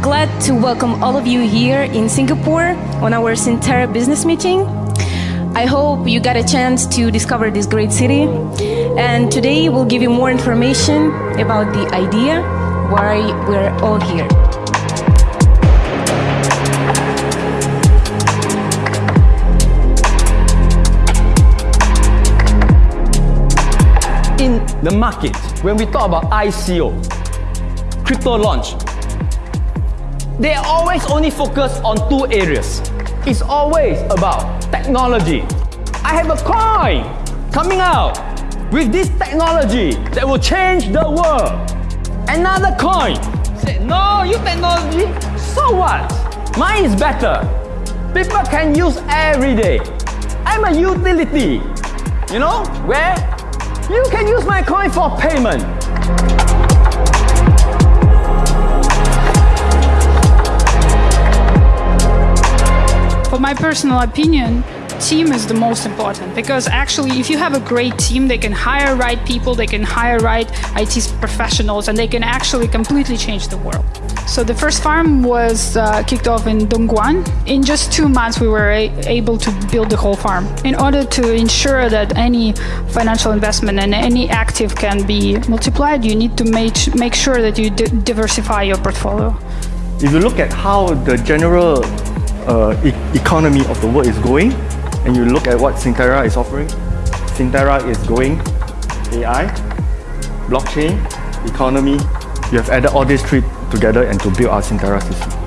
glad to welcome all of you here in Singapore on our Sintera business meeting. I hope you got a chance to discover this great city. And today we'll give you more information about the idea why we're all here. In the market, when we talk about ICO, crypto launch, they always only focus on two areas. It's always about technology. I have a coin coming out with this technology that will change the world. Another coin said, no, you technology, so what? Mine is better. People can use every day. I'm a utility, you know, where you can use my coin for payment. My personal opinion, team is the most important because actually if you have a great team they can hire right people they can hire right IT professionals and they can actually completely change the world. So the first farm was uh, kicked off in Dongguan. In just two months we were able to build the whole farm. In order to ensure that any financial investment and any active can be multiplied you need to make, make sure that you diversify your portfolio. If you look at how the general uh, e economy of the world is going and you look at what Sintera is offering, Sintera is going AI, blockchain, economy. You have added all these three together and to build our Sintera system.